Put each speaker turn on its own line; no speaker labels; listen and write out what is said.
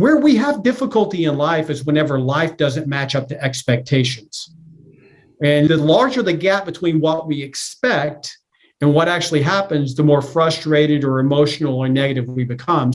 where we have difficulty in life is whenever life doesn't match up to expectations. And the larger the gap between what we expect and what actually happens, the more frustrated or emotional or negative we become.